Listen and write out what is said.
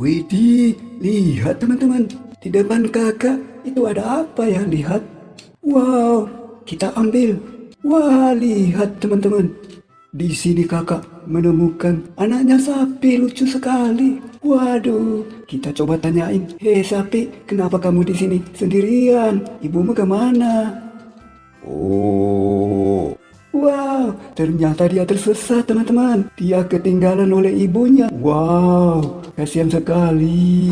Widih, lihat teman-teman. Di depan kakak itu ada apa ya? Lihat. Wow, kita ambil. Wah, lihat teman-teman. Di sini kakak menemukan anaknya sapi lucu sekali. Waduh, kita coba tanyain. Hei sapi, kenapa kamu di sini sendirian? Ibumu ke mana? Oh, wow, ternyata dia tersesat teman-teman. Dia ketinggalan oleh ibunya. Wow, Kasihan sekali.